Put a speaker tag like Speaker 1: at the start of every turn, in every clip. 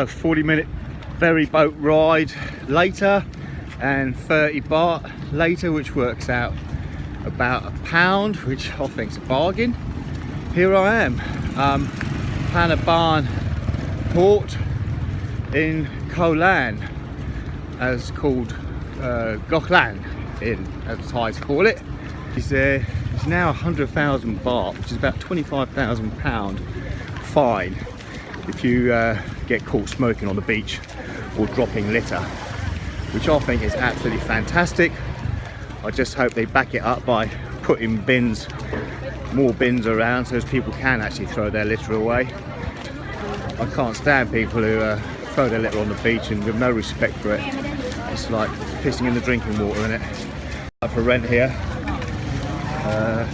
Speaker 1: So 40 minute ferry boat ride later and 30 baht later which works out about a pound which I think's a bargain. Here I am, um, Panaban port in Koh Lan as called uh, Goklan in as the Thais call it. It's, uh, it's now 100,000 baht which is about 25,000 pound fine if you uh, get caught smoking on the beach or dropping litter which I think is absolutely fantastic. I just hope they back it up by putting bins more bins around so as people can actually throw their litter away. I can't stand people who uh, throw their litter on the beach and with no respect for it. It's like pissing in the drinking water in it Up for rent here. Uh,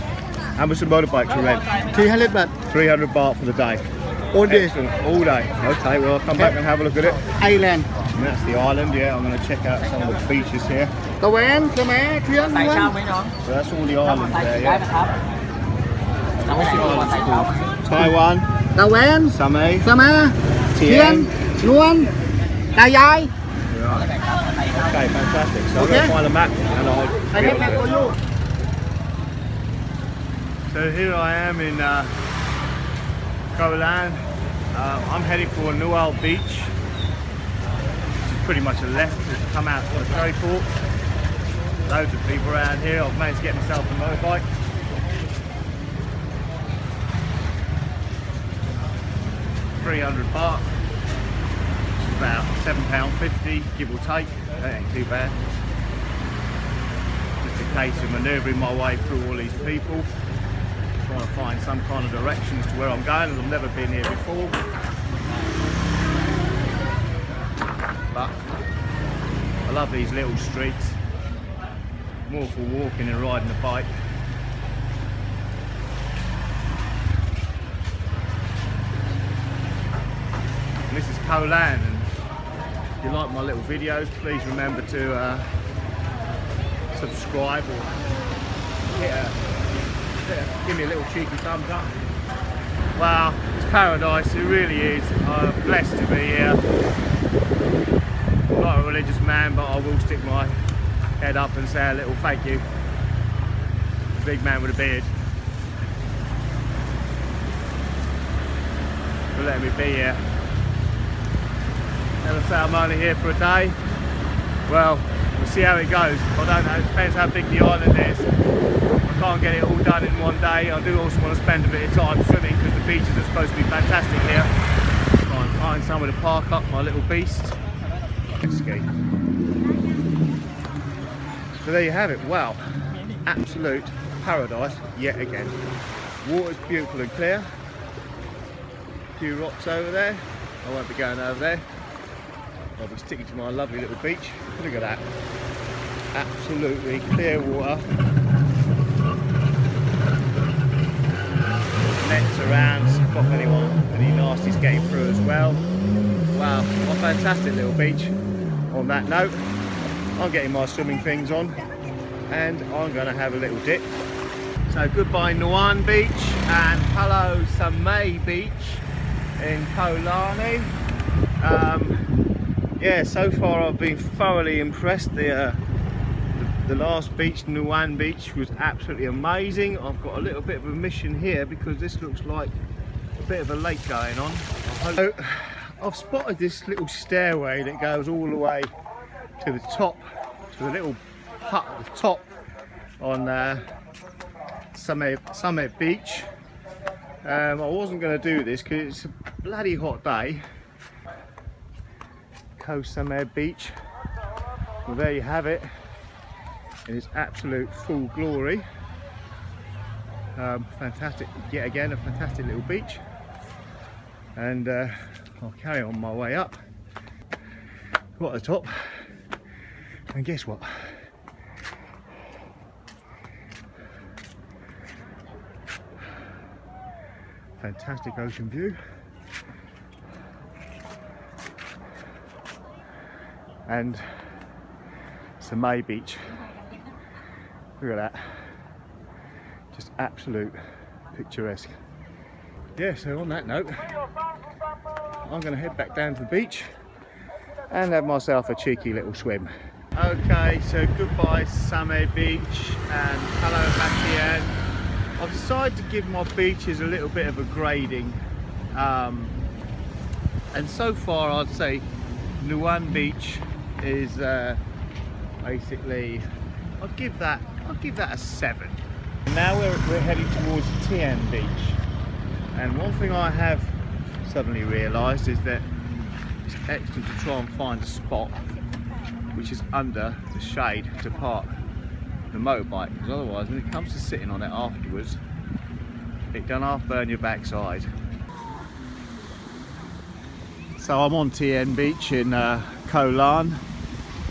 Speaker 1: how much a motorbike to rent?
Speaker 2: 300 baht.
Speaker 1: 300 baht for the day
Speaker 2: all day?
Speaker 1: Excellent. all day. Okay, well I'll come back and have a look at it.
Speaker 2: Island.
Speaker 1: And that's the island, yeah. I'm going to check out some of the beaches here.
Speaker 3: Tàu em, come mẹ, chuyên
Speaker 1: So that's all the islands there, yeah.
Speaker 3: What's the island called?
Speaker 1: Taiwan.
Speaker 2: Tàu em.
Speaker 1: Samay.
Speaker 2: Samay. Tien. Luan. Đài Giai.
Speaker 1: Okay, fantastic. So
Speaker 2: okay.
Speaker 1: I'm going to find a map and I'll...
Speaker 2: get it.
Speaker 1: So here I am in uh, Koh Lan. Uh, I'm heading for Nual Beach, which is pretty much a left to come out to the ferry port. Loads of people around here. I've managed to get myself a motorbike. Three hundred baht, which is about seven pound fifty, give or take. That ain't too bad. Just a case of manoeuvring my way through all these people trying to find some kind of directions to where I'm going and I've never been here before. But I love these little streets. More for walking and riding a bike. And this is Koh Lan and if you like my little videos please remember to uh, subscribe or hit a give me a little cheeky thumbs up. Wow, it's paradise, it really is. I'm blessed to be here. I'm not a religious man, but I will stick my head up and say a little thank you. Big man with a beard. For letting me be here. Never say I'm only here for a day. Well, we'll see how it goes. I don't know, it depends how big the island is. I can't get it all done in one day. I do also want to spend a bit of time swimming because the beaches are supposed to be fantastic here. Try and find somewhere to park up my little beast. Ski. So there you have it. Wow, absolute paradise yet again. Water's beautiful and clear. A few rocks over there. I won't be going over there. I'll be sticking to my lovely little beach. Look at that. Absolutely clear water. nets around, stop anyone, any nasties getting through as well. Wow, what a fantastic little beach. On that note, I'm getting my swimming things on and I'm going to have a little dip. So goodbye Nuan Beach and hello Samay Beach in Koh Lani. Um, yeah, so far I've been thoroughly impressed. The, uh, the last beach, Nuan Beach, was absolutely amazing. I've got a little bit of a mission here because this looks like a bit of a lake going on. So, I've spotted this little stairway that goes all the way to the top, to the little hut at the top on uh, Summit, Summit Beach. Um, I wasn't going to do this because it's a bloody hot day. Samad Beach. Well, there you have it in its absolute full glory. Um, fantastic, yet again, a fantastic little beach. And uh, I'll carry on my way up. Got the top, and guess what? Fantastic ocean view. And Samay Beach. Look at that. Just absolute picturesque. Yeah, so on that note, I'm going to head back down to the beach and have myself a cheeky little swim. Okay, so goodbye Samay Beach and hello Hatien. I've decided to give my beaches a little bit of a grading. Um, and so far I'd say Nuan Beach is uh, basically, I'll give that, I'll give that a seven. Now we're, we're heading towards Tien Beach. And one thing I have suddenly realised is that it's excellent to try and find a spot which is under the shade to park the motorbike because otherwise when it comes to sitting on it afterwards it done half burn your backside. So I'm on Tien Beach in uh, Koh Lan.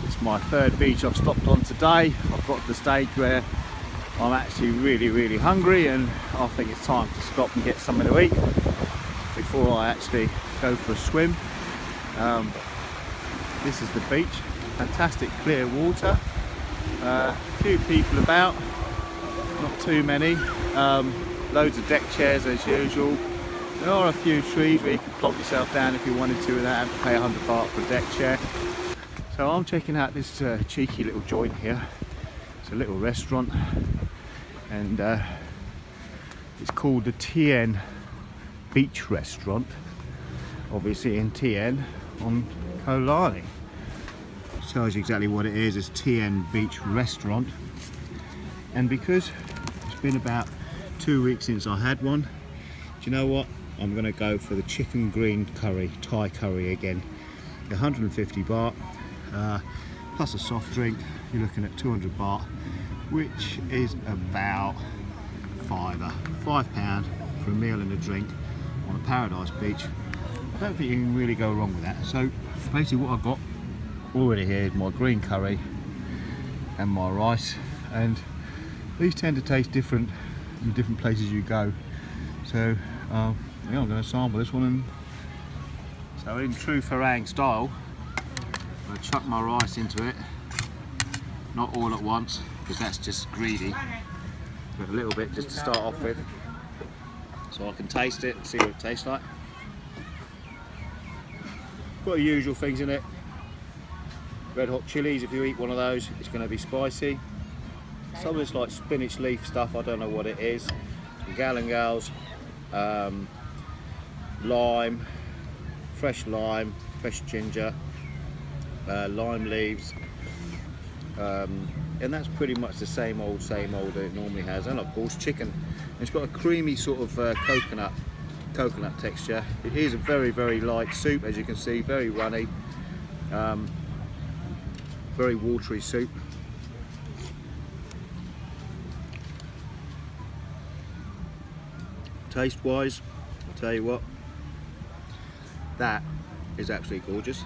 Speaker 1: It's my third beach I've stopped on today. I've got to the stage where I'm actually really really hungry and I think it's time to stop and get something to eat before I actually go for a swim. Um, this is the beach, fantastic clear water, uh, few people about, not too many, um, loads of deck chairs as usual. There are a few trees where you can plop yourself down if you wanted to without having to pay 100 baht for a deck chair. So I'm checking out this uh, cheeky little joint here. It's a little restaurant and uh, it's called the Tien Beach Restaurant obviously in Tien on Koh Lani. Tells you exactly what it is, it's Tien Beach Restaurant and because it's been about two weeks since I had one do you know what I'm gonna go for the chicken green curry Thai curry again. 150 baht uh, plus a soft drink. You're looking at 200 baht which is about fiver five pound for a meal and a drink on a paradise beach. I don't think you can really go wrong with that. So basically what I've got already here is my green curry and my rice. And these tend to taste different in different places you go. So uh, yeah, I'm going to sample this one and so in true Farang style I'm going to chuck my rice into it. Not all at once because that's just greedy. But a little bit just to start off with. So I can taste it and see what it tastes like. Got the usual things in it. Red hot chilies if you eat one of those it's going to be spicy. Some of this like spinach leaf stuff I don't know what it is. Galangals um, lime fresh lime fresh ginger uh, lime leaves. Um, and that's pretty much the same old same old that it normally has. And of course chicken. It's got a creamy sort of uh, coconut coconut texture. It is a very very light soup as you can see very runny. Um, very watery soup. Taste wise I'll tell you what that is absolutely gorgeous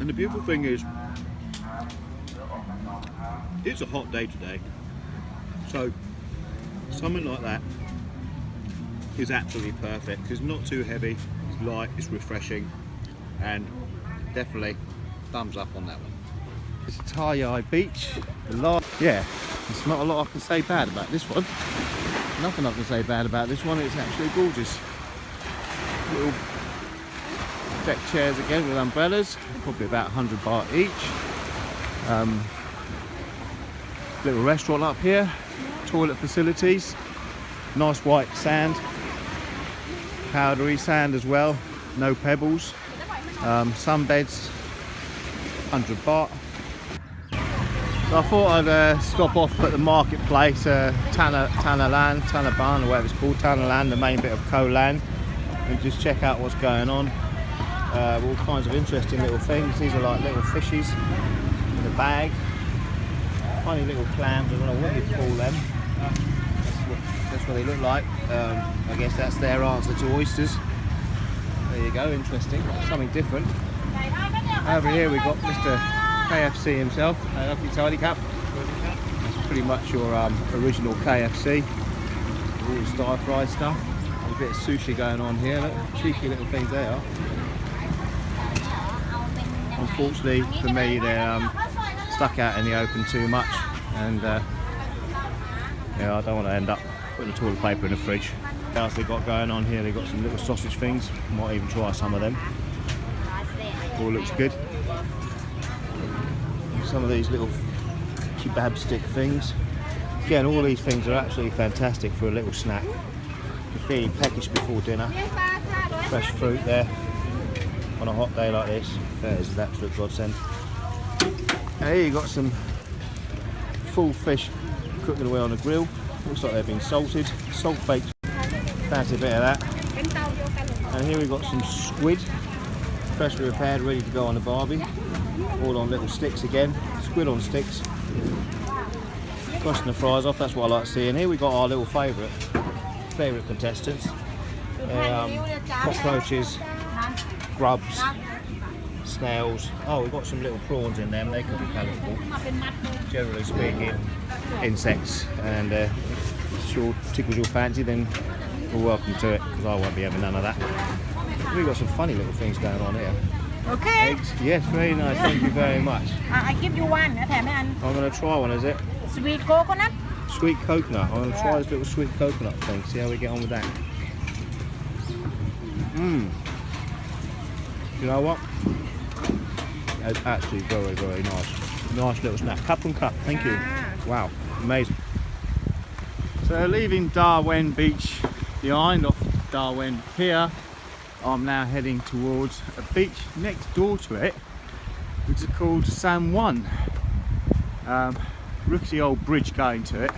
Speaker 1: And the beautiful thing is, it's a hot day today. So something like that is absolutely perfect. It's not too heavy, it's light, it's refreshing, and definitely thumbs up on that one. It's a Thai Beach. Yeah, there's not a lot I can say bad about this one. Nothing I can say bad about this one. It's actually gorgeous. Little deck chairs again with umbrellas, probably about 100 baht each. Um, little restaurant up here, toilet facilities, nice white sand, powdery sand as well, no pebbles, um, sunbeds, 100 baht. I thought I'd uh, stop off at the marketplace, uh, Tana, Tanalan, Tanaban, or whatever it's called, Tanalan, the main bit of Koh Lan, and just check out what's going on uh, all kinds of interesting little things. These are like little fishes in a bag. Funny little clams, I don't know what you call them. That's what, that's what they look like. Um, I guess that's their answer to oysters. There you go, interesting. Something different. Over here we've got Mr. KFC himself. Uh, lovely tidy cup. That's pretty much your um, original KFC. All the stir fry stuff. A bit of sushi going on here. Look, cheeky little things they are unfortunately for me they're um, stuck out in the open too much and uh, yeah I don't want to end up putting the toilet paper in the fridge What else they got going on here? They've got some little sausage things. Might even try some of them. All looks good. Some of these little kebab stick things. Again, all these things are absolutely fantastic for a little snack. You're feeling peckish before dinner. Fresh fruit there on a hot day like this. That is an absolute godsend. And here you got some full fish cooking away on the grill. Looks like they've been salted, salt baked. Fancy a bit of that. And here we've got some squid, freshly repaired, ready to go on the barbie. All on little sticks again. Squid on sticks. Crossing the fries off, that's what I like seeing. Here we've got our little favourite, favourite contestants. Um, cockroaches, grubs, snails. Oh, we've got some little prawns in them, they could be palatable. Generally speaking, insects. And uh, if sure tickles your fancy, then you're welcome to it, because I won't be having none of that. We've got some funny little things going on here.
Speaker 3: Okay.
Speaker 1: Eggs. Yes, very nice. Thank you very much.
Speaker 3: I, I give you one. Eh,
Speaker 1: I'm going to try one, is it?
Speaker 3: Sweet coconut.
Speaker 1: Sweet coconut. I'm going to try this little sweet coconut thing. See how we get on with that. Mmm. You know what? It's actually very, very nice. Nice little snack. Cup and cup. Thank you. Wow. Amazing. So leaving Tawaen Beach behind off Tawaen here. I'm now heading towards a beach next door to it, which is called Sangwan. Um, rickety old bridge going to it.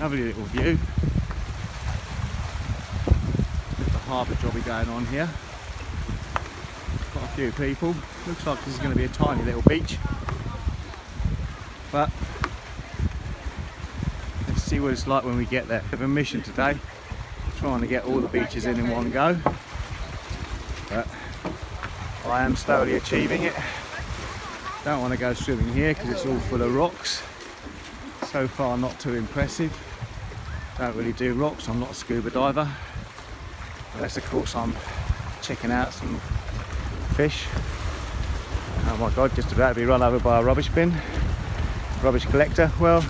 Speaker 1: Lovely little view. Bit of a harbour jobby going on here. Quite a few people. Looks like this is going to be a tiny little beach. But let's see what it's like when we get there. Bit of a mission today. Trying to get all the beaches in in one go. But I am slowly achieving it. Don't want to go swimming here because it's all full of rocks. So far not too impressive. Don't really do rocks, I'm not a scuba diver. Unless of course I'm checking out some fish. Oh my god, just about to be run over by a rubbish bin. Rubbish collector. Well,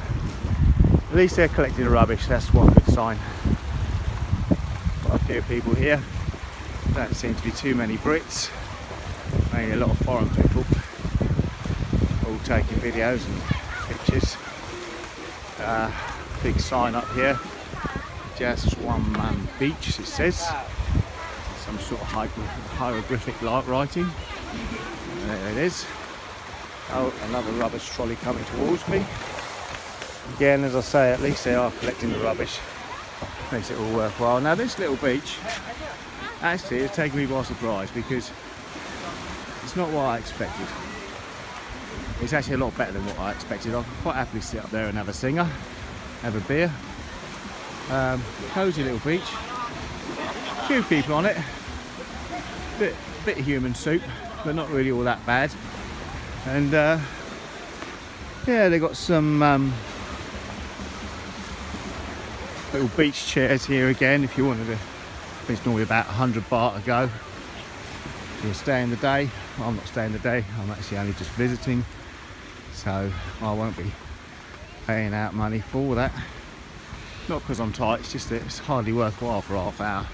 Speaker 1: at least they're collecting the rubbish, that's one good sign. A few people here. Don't seem to be too many Brits. Mainly a lot of foreign people all taking videos and pictures. Uh, big sign up here, just one man beach it says. Some sort of hieroglyphic writing. And there it is. Oh, another rubbish trolley coming towards me. Again, as I say, at least they are collecting the rubbish. Makes it all worthwhile. Now this little beach actually has taken me by surprise because it's not what I expected. It's actually a lot better than what I expected. I quite happily sit up there and have a Singha, have a beer. Um, cosy little beach. Few people on it. Bit, bit of human soup, but not really all that bad. And uh, yeah, they got some um, little beach chairs here again. If you wanted to, it's normally about 100 baht a go. You're staying the day, I'm not staying the day. I'm actually only just visiting so I won't be paying out money for that. Not because I'm tight, it's just that it's hardly worthwhile for half hour.